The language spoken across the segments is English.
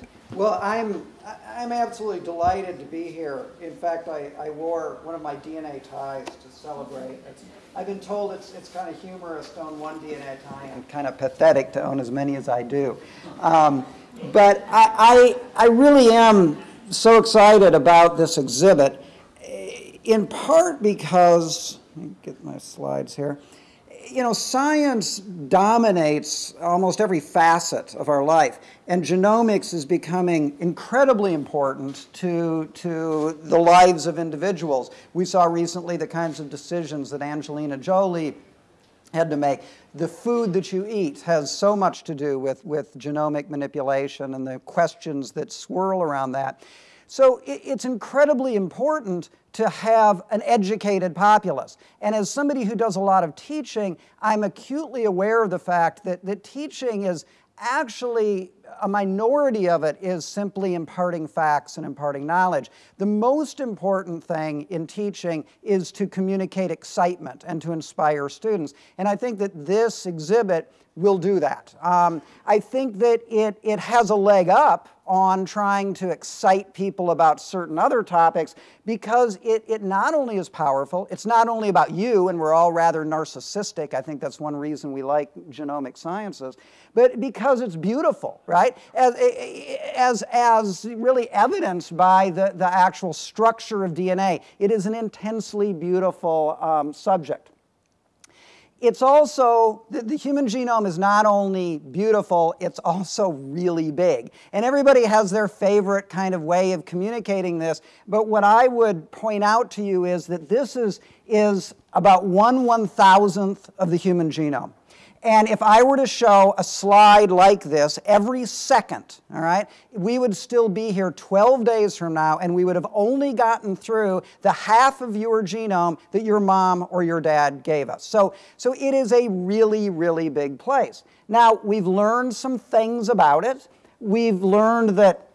Right. Well, I'm, I'm absolutely delighted to be here. In fact, I, I wore one of my DNA ties to celebrate. It's, I've been told it's, it's kind of humorous to own one DNA tie and kind of pathetic to own as many as I do. Um, but I, I, I really am so excited about this exhibit, in part because, let me get my slides here you know, science dominates almost every facet of our life, and genomics is becoming incredibly important to, to the lives of individuals. We saw recently the kinds of decisions that Angelina Jolie had to make. The food that you eat has so much to do with, with genomic manipulation and the questions that swirl around that. So it, it's incredibly important to have an educated populace. And as somebody who does a lot of teaching, I'm acutely aware of the fact that, that teaching is actually a minority of it is simply imparting facts and imparting knowledge. The most important thing in teaching is to communicate excitement and to inspire students. And I think that this exhibit will do that. Um, I think that it, it has a leg up on trying to excite people about certain other topics because it, it not only is powerful, it's not only about you, and we're all rather narcissistic. I think that's one reason we like genomic sciences, but because it's beautiful, right? As, as, as really evidenced by the, the actual structure of DNA. It is an intensely beautiful um, subject it's also, the, the, human genome is not only beautiful, it's also really big. And everybody has their favorite kind of way of communicating this, but what I would point out to you is that this is, is about one one thousandth of the human genome. And if I were to show a slide like this every second, all right, we would still be here 12 days from now and we would have only gotten through the half of your genome that your mom or your dad gave us. So, so it is a really, really big place. Now, we've learned some things about it. We've learned that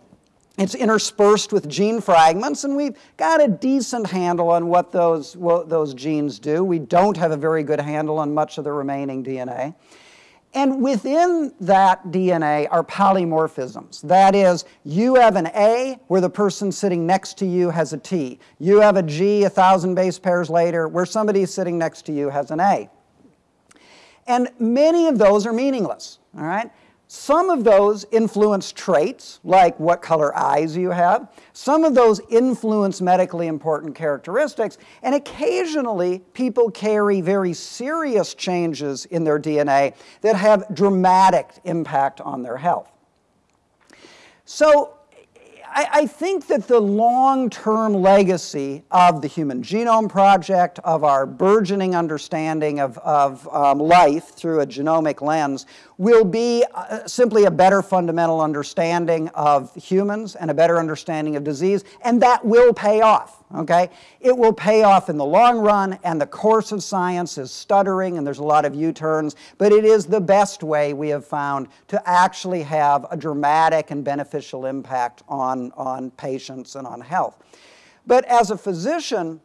it's interspersed with gene fragments, and we've got a decent handle on what those, what those genes do. We don't have a very good handle on much of the remaining DNA. And within that DNA are polymorphisms. That is, you have an A where the person sitting next to you has a T. You have a G a thousand base pairs later where somebody sitting next to you has an A. And many of those are meaningless, all right? Some of those influence traits, like what color eyes you have. Some of those influence medically important characteristics. And occasionally, people carry very serious changes in their DNA that have dramatic impact on their health. So I, I think that the long-term legacy of the Human Genome Project, of our burgeoning understanding of, of um, life through a genomic lens, will be uh, simply a better fundamental understanding of humans and a better understanding of disease, and that will pay off, okay? It will pay off in the long run, and the course of science is stuttering, and there's a lot of U-turns, but it is the best way we have found to actually have a dramatic and beneficial impact on, on patients and on health. But as a physician,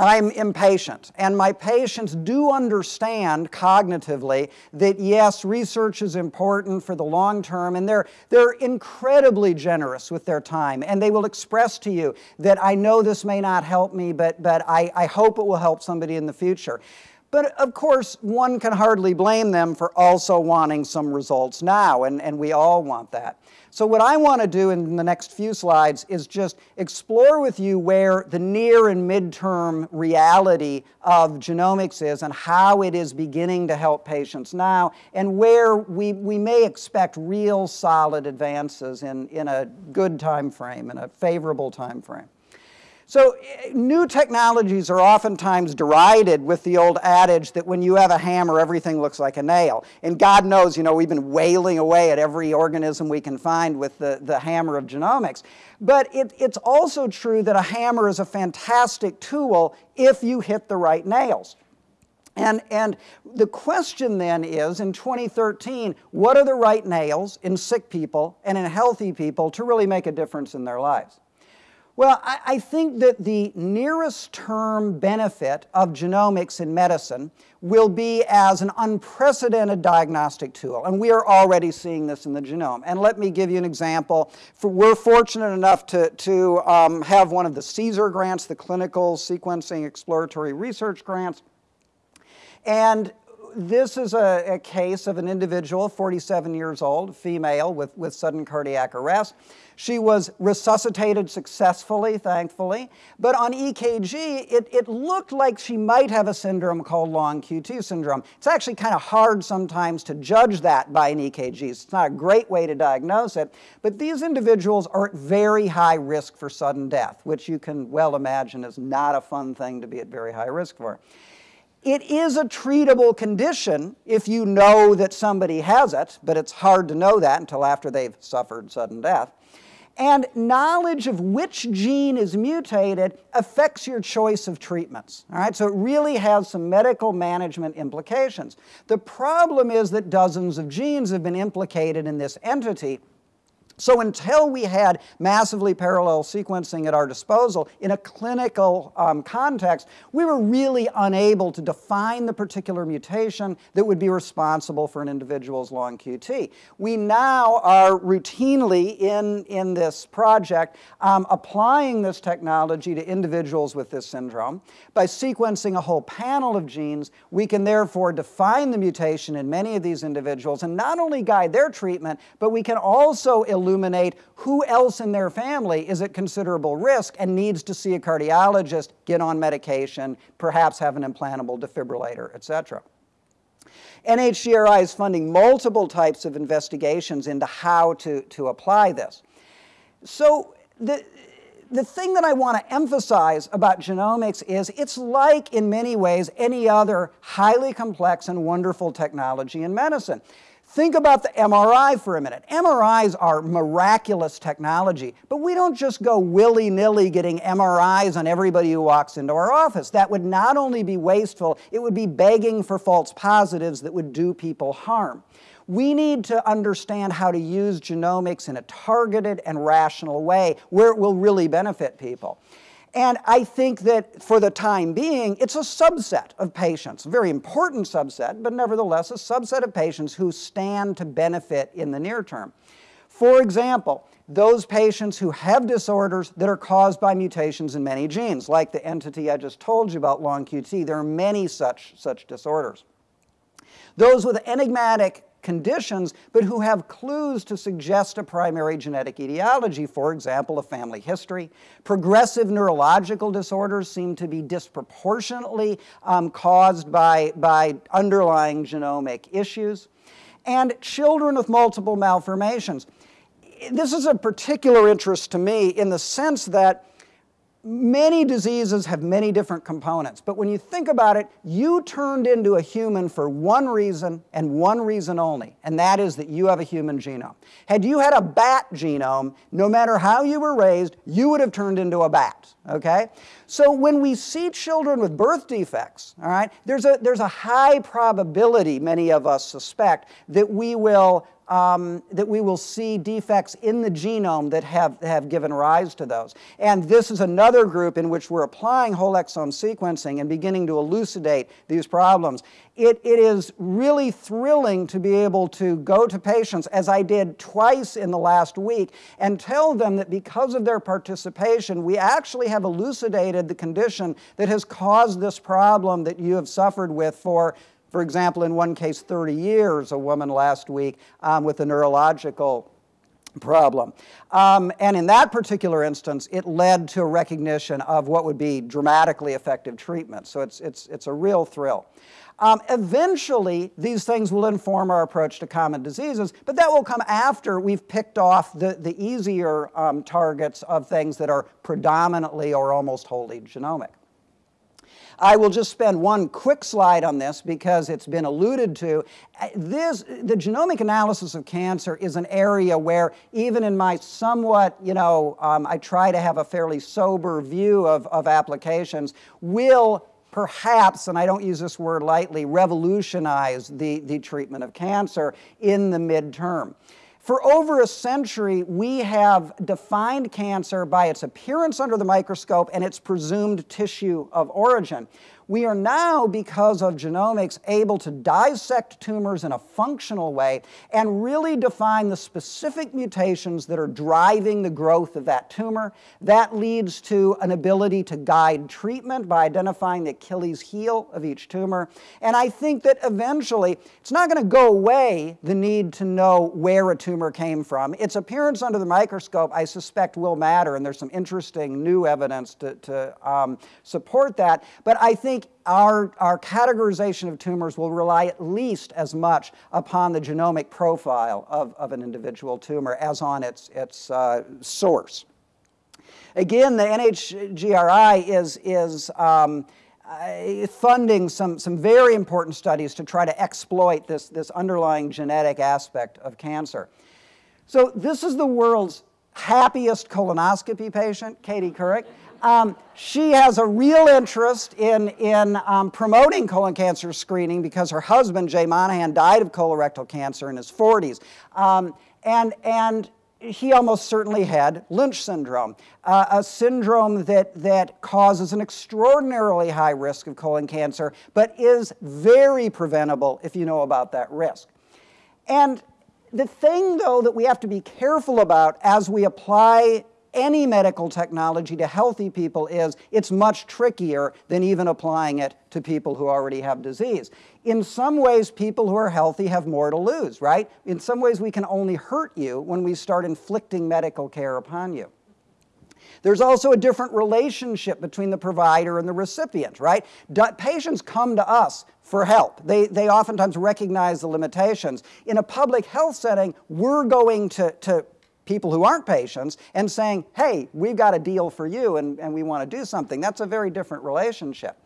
I'm impatient, and my patients do understand cognitively that yes, research is important for the long term, and they're, they're incredibly generous with their time, and they will express to you that I know this may not help me, but, but I, I hope it will help somebody in the future. But of course, one can hardly blame them for also wanting some results now, and, and we all want that. So what I want to do in the next few slides is just explore with you where the near and midterm reality of genomics is and how it is beginning to help patients now and where we, we may expect real solid advances in, in a good time frame, in a favorable time frame. So eh, new technologies are oftentimes derided with the old adage that when you have a hammer, everything looks like a nail. And God knows, you know, we've been wailing away at every organism we can find with the, the hammer of genomics. But it, it's also true that a hammer is a fantastic tool if you hit the right nails. And, and the question then is, in 2013, what are the right nails in sick people and in healthy people to really make a difference in their lives? Well, I, I, think that the nearest term benefit of genomics in medicine will be as an unprecedented diagnostic tool. And we are already seeing this in the genome. And let me give you an example. For, we're fortunate enough to, to um, have one of the CSER grants, the Clinical Sequencing Exploratory Research Grants. And this is a, a, case of an individual, 47 years old, female with, with sudden cardiac arrest. She was resuscitated successfully, thankfully, but on EKG, it, it looked like she might have a syndrome called long QT syndrome. It's actually kind of hard sometimes to judge that by an EKG. It's not a great way to diagnose it, but these individuals are at very high risk for sudden death, which you can well imagine is not a fun thing to be at very high risk for. It is a treatable condition if you know that somebody has it, but it's hard to know that until after they've suffered sudden death. And knowledge of which gene is mutated affects your choice of treatments. All right, so it really has some medical management implications. The problem is that dozens of genes have been implicated in this entity, so until we had massively parallel sequencing at our disposal in a clinical um, context, we were really unable to define the particular mutation that would be responsible for an individual's long QT. We now are routinely in, in this project um, applying this technology to individuals with this syndrome. By sequencing a whole panel of genes, we can therefore define the mutation in many of these individuals and not only guide their treatment, but we can also illuminate illuminate who else in their family is at considerable risk and needs to see a cardiologist, get on medication, perhaps have an implantable defibrillator, et cetera. NHGRI is funding multiple types of investigations into how to, to apply this. So the, the thing that I want to emphasize about genomics is it's like, in many ways, any other highly complex and wonderful technology in medicine. Think about the MRI for a minute. MRIs are miraculous technology, but we don't just go willy-nilly getting MRIs on everybody who walks into our office. That would not only be wasteful, it would be begging for false positives that would do people harm. We need to understand how to use genomics in a targeted and rational way where it will really benefit people. And I think that for the time being, it's a subset of patients, a very important subset, but nevertheless a subset of patients who stand to benefit in the near term. For example, those patients who have disorders that are caused by mutations in many genes, like the entity I just told you about, long QT, there are many such, such disorders. Those with enigmatic conditions, but who have clues to suggest a primary genetic etiology, for example, a family history. Progressive neurological disorders seem to be disproportionately um, caused by, by underlying genomic issues. And children with multiple malformations. This is a particular interest to me in the sense that Many diseases have many different components, but when you think about it, you turned into a human for one reason and one reason only, and that is that you have a human genome. Had you had a bat genome, no matter how you were raised, you would have turned into a bat, okay? So when we see children with birth defects, all right, there's a, there's a high probability, many of us suspect, that we will um, that we will see defects in the genome that have, have given rise to those. And this is another group in which we're applying whole exome sequencing and beginning to elucidate these problems. It, it is really thrilling to be able to go to patients, as I did twice in the last week, and tell them that because of their participation, we actually have elucidated the condition that has caused this problem that you have suffered with for for example, in one case, 30 years, a woman last week um, with a neurological problem. Um, and in that particular instance, it led to a recognition of what would be dramatically effective treatment. So it's, it's, it's a real thrill. Um, eventually, these things will inform our approach to common diseases, but that will come after we've picked off the, the easier um, targets of things that are predominantly or almost wholly genomic. I will just spend one quick slide on this because it's been alluded to. Uh, this, the genomic analysis of cancer is an area where even in my somewhat, you know, um, I try to have a fairly sober view of, of applications, will perhaps, and I don't use this word lightly, revolutionize the, the treatment of cancer in the midterm. For over a century, we have defined cancer by its appearance under the microscope and its presumed tissue of origin. We are now, because of genomics, able to dissect tumors in a functional way and really define the specific mutations that are driving the growth of that tumor. That leads to an ability to guide treatment by identifying the Achilles heel of each tumor. And I think that eventually it's not going to go away the need to know where a tumor came from. Its appearance under the microscope, I suspect, will matter, and there's some interesting new evidence to, to um, support that. But I think think our, our categorization of tumors will rely at least as much upon the genomic profile of, of an individual tumor as on its, its uh, source. Again, the NHGRI is, is um, uh, funding some, some very important studies to try to exploit this, this underlying genetic aspect of cancer. So this is the world's happiest colonoscopy patient, Katie Couric. Um, she has a real interest in, in um, promoting colon cancer screening because her husband, Jay Monahan, died of colorectal cancer in his 40s. Um, and, and he almost certainly had Lynch syndrome, uh, a syndrome that, that causes an extraordinarily high risk of colon cancer, but is very preventable if you know about that risk. And the thing, though, that we have to be careful about as we apply any medical technology to healthy people is it's much trickier than even applying it to people who already have disease. In some ways, people who are healthy have more to lose, right? In some ways, we can only hurt you when we start inflicting medical care upon you. There's also a different relationship between the provider and the recipient, right? patients come to us for help. They, they oftentimes recognize the limitations. In a public health setting, we're going to, to people who aren't patients and saying, hey, we've got a deal for you and, and we want to do something. That's a very different relationship.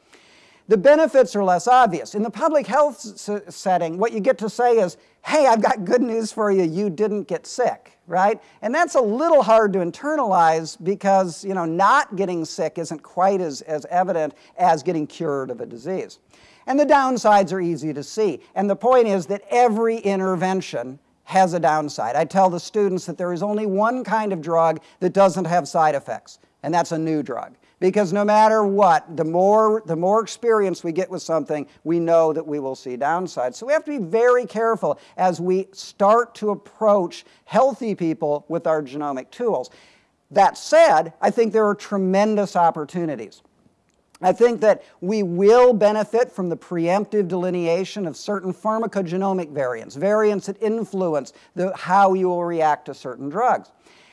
The benefits are less obvious. In the public health setting, what you get to say is, hey, I've got good news for you, you didn't get sick, right? And that's a little hard to internalize because, you know, not getting sick isn't quite as, as evident as getting cured of a disease. And the downsides are easy to see. And the point is that every intervention has a downside. I tell the students that there is only one kind of drug that doesn't have side effects, and that's a new drug. Because no matter what, the more, the more experience we get with something, we know that we will see downsides. So we have to be very careful as we start to approach healthy people with our genomic tools. That said, I think there are tremendous opportunities. I think that we will benefit from the preemptive delineation of certain pharmacogenomic variants, variants that influence the, how you will react to certain drugs.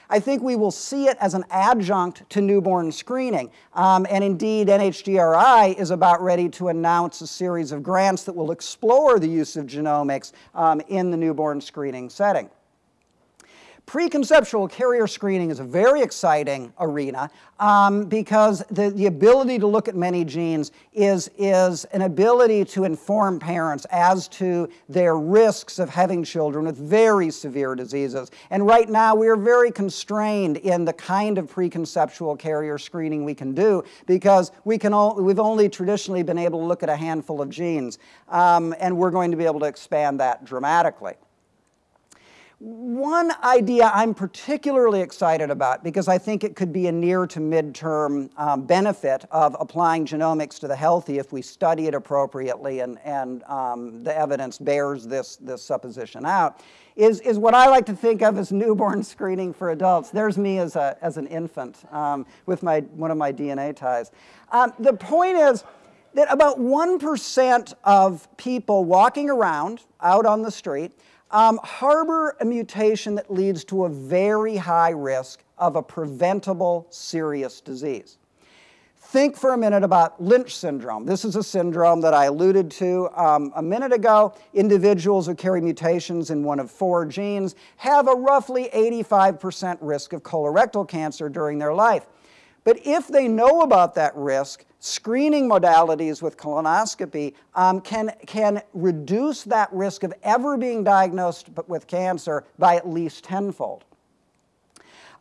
I think we will see it as an adjunct to newborn screening. Um, and indeed, NHGRI is about ready to announce a series of grants that will explore the use of genomics um, in the newborn screening setting. Preconceptual carrier screening is a very exciting arena um, because the, the ability to look at many genes is, is an ability to inform parents as to their risks of having children with very severe diseases. And right now we are very constrained in the kind of preconceptual carrier screening we can do because we can we've only traditionally been able to look at a handful of genes um, and we're going to be able to expand that dramatically. One idea I'm particularly excited about because I think it could be a near to midterm um, benefit of applying genomics to the healthy if we study it appropriately and, and um, the evidence bears this, this supposition out, is, is what I like to think of as newborn screening for adults. There's me as, a, as an infant um, with my, one of my DNA ties. Um, the point is, that about 1% of people walking around out on the street um, harbor a mutation that leads to a very high risk of a preventable serious disease. Think for a minute about Lynch syndrome. This is a syndrome that I alluded to um, a minute ago. Individuals who carry mutations in one of four genes have a roughly 85% risk of colorectal cancer during their life. But if they know about that risk, screening modalities with colonoscopy um, can, can reduce that risk of ever being diagnosed with cancer by at least tenfold.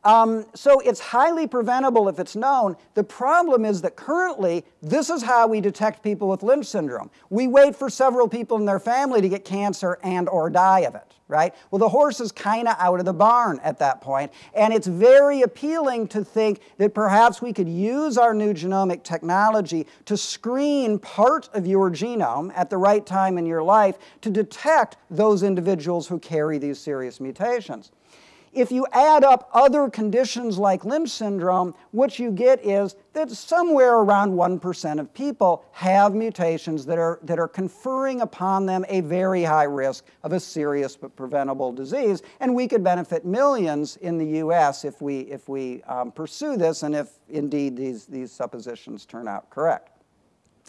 Um, so it's highly preventable if it's known. The problem is that currently, this is how we detect people with Lynch syndrome. We wait for several people in their family to get cancer and or die of it, right? Well, the horse is kind of out of the barn at that point, and it's very appealing to think that perhaps we could use our new genomic technology to screen part of your genome at the right time in your life to detect those individuals who carry these serious mutations. If you add up other conditions like Lynch syndrome, what you get is that somewhere around 1% of people have mutations that are, that are conferring upon them a very high risk of a serious but preventable disease. And we could benefit millions in the US if we, if we um, pursue this and if indeed these, these suppositions turn out correct.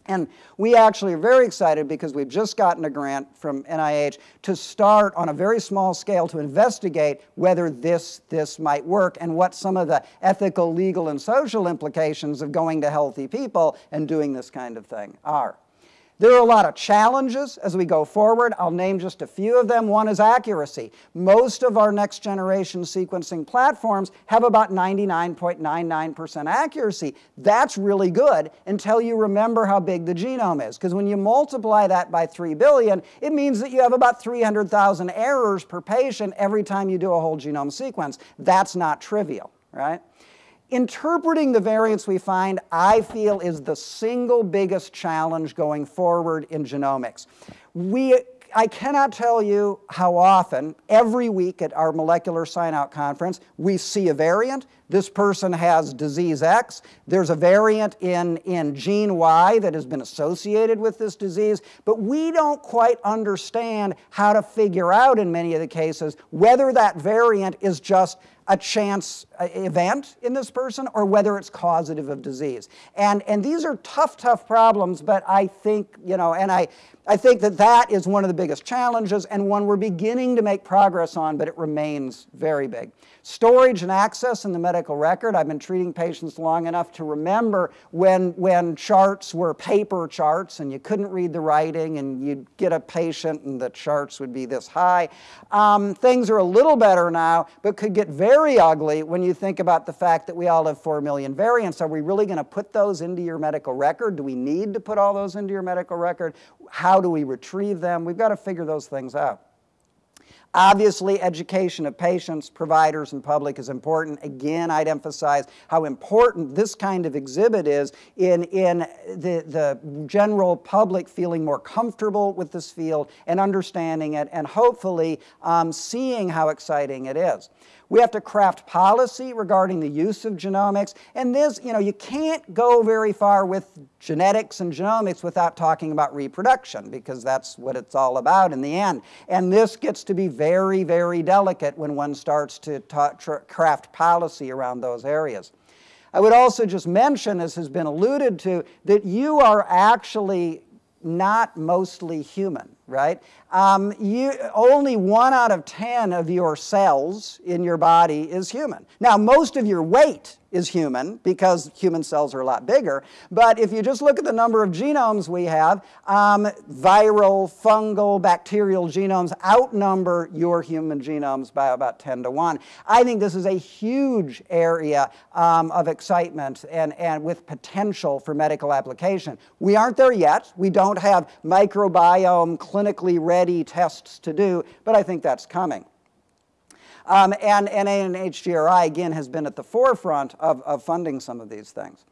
And we actually are very excited because we've just gotten a grant from NIH to start on a very small scale to investigate whether this, this might work and what some of the ethical, legal, and social implications of going to healthy people and doing this kind of thing are. There are a lot of challenges as we go forward. I'll name just a few of them. One is accuracy. Most of our next generation sequencing platforms have about 99.99% accuracy. That's really good until you remember how big the genome is. Because when you multiply that by 3 billion, it means that you have about 300,000 errors per patient every time you do a whole genome sequence. That's not trivial, right? Interpreting the variants we find, I feel, is the single biggest challenge going forward in genomics. We, I cannot tell you how often, every week at our molecular sign-out conference, we see a variant. This person has disease X. There's a variant in, in gene Y that has been associated with this disease, but we don't quite understand how to figure out, in many of the cases, whether that variant is just a chance uh, event in this person or whether it's causative of disease. And, and these are tough, tough problems, but I think, you know, and I, I think that that is one of the biggest challenges and one we're beginning to make progress on, but it remains very big. Storage and access in the medical record. I've been treating patients long enough to remember when, when charts were paper charts and you couldn't read the writing and you'd get a patient and the charts would be this high. Um, things are a little better now, but could get very ugly when you think about the fact that we all have 4 million variants. Are we really going to put those into your medical record? Do we need to put all those into your medical record? How do we retrieve them? We've got to figure those things out. Obviously, education of patients, providers, and public is important. Again, I'd emphasize how important this kind of exhibit is in, in the, the general public feeling more comfortable with this field and understanding it and hopefully um, seeing how exciting it is. We have to craft policy regarding the use of genomics. And this, you know, you can't go very far with genetics and genomics without talking about reproduction because that's what it's all about in the end. And this gets to be very, very delicate when one starts to craft policy around those areas. I would also just mention, as has been alluded to, that you are actually not mostly human, right? Um, you, only one out of 10 of your cells in your body is human. Now, most of your weight is human because human cells are a lot bigger. But if you just look at the number of genomes we have, um, viral, fungal, bacterial genomes outnumber your human genomes by about 10 to 1. I think this is a huge area um, of excitement and, and with potential for medical application. We aren't there yet. We don't have microbiome clinically ready tests to do, but I think that's coming. Um, and NIHGRI, again, has been at the forefront of, of funding some of these things.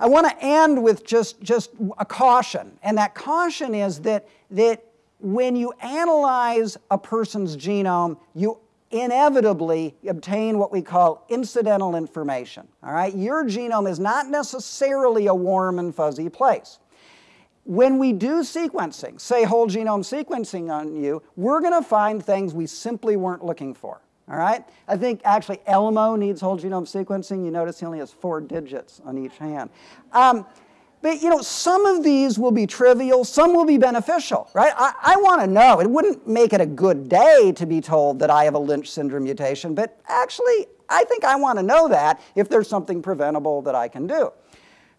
I want to end with just, just a caution, and that caution is that, that when you analyze a person's genome, you inevitably obtain what we call incidental information. All right? Your genome is not necessarily a warm and fuzzy place. When we do sequencing, say whole genome sequencing on you, we're going to find things we simply weren't looking for. All right? I think actually Elmo needs whole genome sequencing. You notice he only has four digits on each hand. Um, but you know, some of these will be trivial, some will be beneficial, right? I, I want to know. It wouldn't make it a good day to be told that I have a Lynch syndrome mutation, but actually, I think I want to know that if there's something preventable that I can do.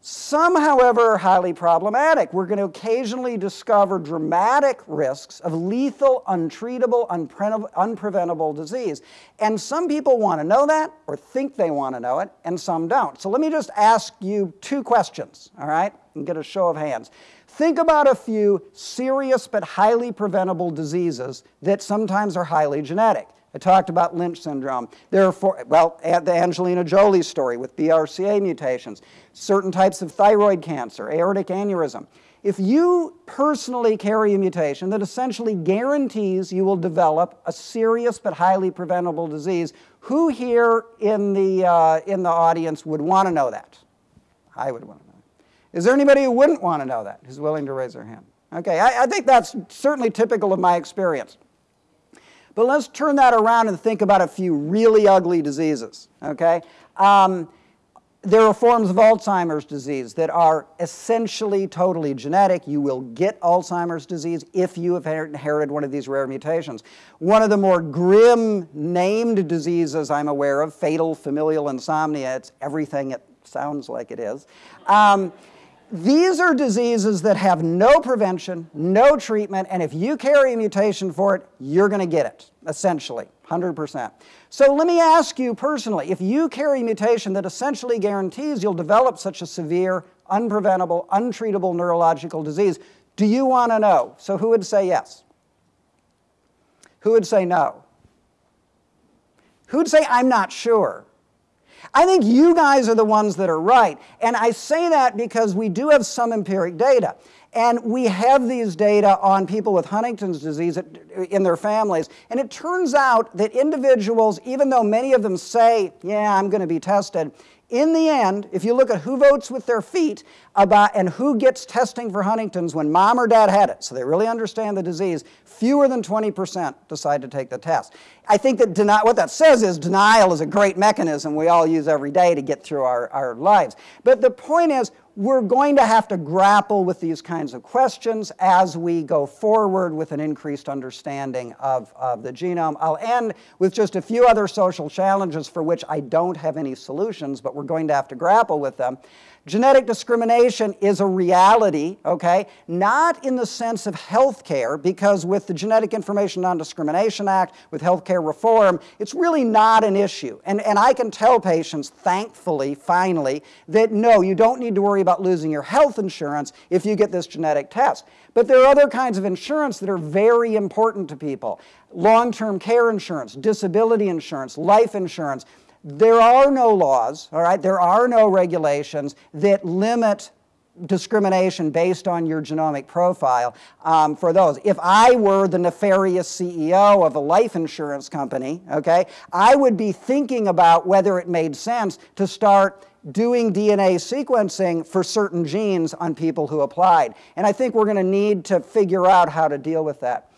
Some, however, are highly problematic. We're going to occasionally discover dramatic risks of lethal, untreatable, unpre unpreventable disease. And some people want to know that or think they want to know it, and some don't. So let me just ask you two questions, all right, and get a show of hands. Think about a few serious but highly preventable diseases that sometimes are highly genetic. I talked about Lynch syndrome. There are, four, well, the Angelina Jolie story with BRCA mutations, certain types of thyroid cancer, aortic aneurysm. If you personally carry a mutation that essentially guarantees you will develop a serious but highly preventable disease, who here in the, uh, in the audience would want to know that? I would want to know. Is there anybody who wouldn't want to know that, who's willing to raise their hand? Okay, I, I think that's certainly typical of my experience. But let's turn that around and think about a few really ugly diseases, okay? Um, there are forms of Alzheimer's disease that are essentially totally genetic. You will get Alzheimer's disease if you have inherited one of these rare mutations. One of the more grim named diseases I'm aware of, fatal familial insomnia, it's everything it sounds like it is. Um, these are diseases that have no prevention, no treatment, and if you carry a mutation for it, you're going to get it, essentially, 100%. So let me ask you personally, if you carry a mutation that essentially guarantees you'll develop such a severe, unpreventable, untreatable neurological disease, do you want to know? So who would say yes? Who would say no? Who'd say, I'm not sure? I think you guys are the ones that are right. And I say that because we do have some empiric data. And we have these data on people with Huntington's disease in their families. And it turns out that individuals, even though many of them say, yeah, I'm going to be tested, in the end, if you look at who votes with their feet about and who gets testing for Huntington's when mom or dad had it, so they really understand the disease, fewer than 20% decide to take the test. I think that deni- what that says is denial is a great mechanism we all use every day to get through our, our lives. But the point is, we're going to have to grapple with these kinds of questions as we go forward with an increased understanding of, of the genome. I'll end with just a few other social challenges for which I don't have any solutions, but we're going to have to grapple with them. Genetic discrimination is a reality, okay? Not in the sense of health care, because with the Genetic Information Non-Discrimination Act, with health care reform, it's really not an issue. And, and I can tell patients, thankfully, finally, that no, you don't need to worry about losing your health insurance if you get this genetic test. But there are other kinds of insurance that are very important to people. Long-term care insurance, disability insurance, life insurance. There are no laws, all right? There are no regulations that limit discrimination based on your genomic profile um, for those. If I were the nefarious CEO of a life insurance company, okay, I would be thinking about whether it made sense to start doing DNA sequencing for certain genes on people who applied. And I think we're going to need to figure out how to deal with that.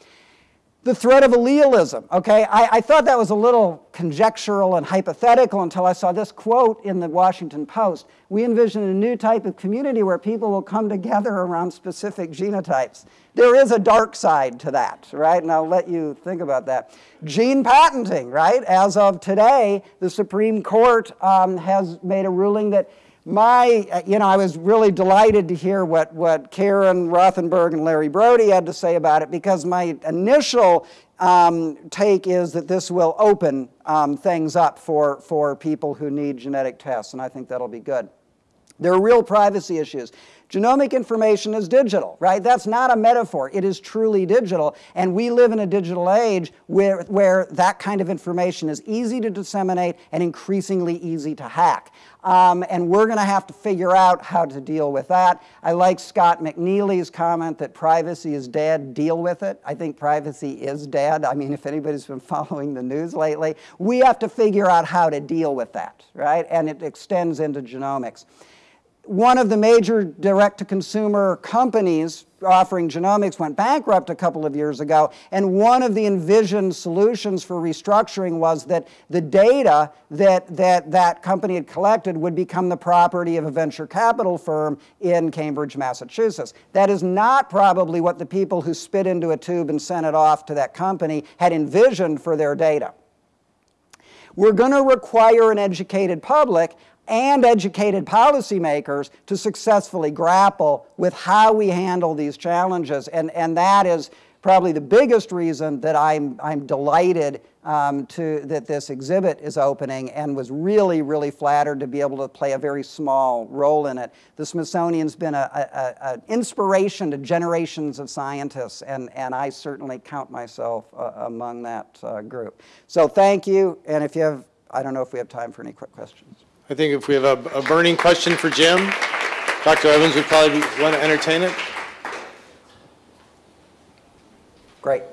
The threat of allelism, okay? I, I, thought that was a little conjectural and hypothetical until I saw this quote in the Washington Post. We envision a new type of community where people will come together around specific genotypes. There is a dark side to that, right? And I'll let you think about that. Gene patenting, right? As of today, the Supreme Court um, has made a ruling that my, uh, you know, I was really delighted to hear what, what Karen Rothenberg and Larry Brody had to say about it because my initial um, take is that this will open um, things up for, for people who need genetic tests, and I think that'll be good. There are real privacy issues. Genomic information is digital, right? That's not a metaphor. It is truly digital. And we live in a digital age where, where that kind of information is easy to disseminate and increasingly easy to hack. Um, and we're going to have to figure out how to deal with that. I like Scott McNealy's comment that privacy is dead, deal with it. I think privacy is dead. I mean, if anybody's been following the news lately, we have to figure out how to deal with that, right? And it extends into genomics one of the major direct-to-consumer companies offering genomics went bankrupt a couple of years ago, and one of the envisioned solutions for restructuring was that the data that that, that company had collected would become the property of a venture capital firm in Cambridge, Massachusetts. That is not probably what the people who spit into a tube and sent it off to that company had envisioned for their data. We're going to require an educated public. And educated policymakers to successfully grapple with how we handle these challenges. And, and that is probably the biggest reason that I'm, I'm delighted um, to, that this exhibit is opening and was really, really flattered to be able to play a very small role in it. The Smithsonian's been an inspiration to generations of scientists, and, and I certainly count myself uh, among that uh, group. So thank you, and if you have, I don't know if we have time for any quick questions. I think if we have a, a burning question for Jim, Dr. Evans would probably want to entertain it. Great.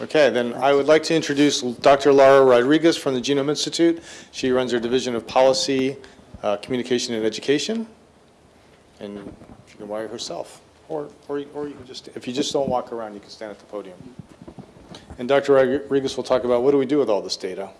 Okay, then I would like to introduce Dr. Laura Rodriguez from the Genome Institute. She runs our Division of Policy, uh, Communication, and Education. And she can wire herself, or, or, or you can just, if you just don't walk around, you can stand at the podium. And Dr. Rodriguez will talk about what do we do with all this data?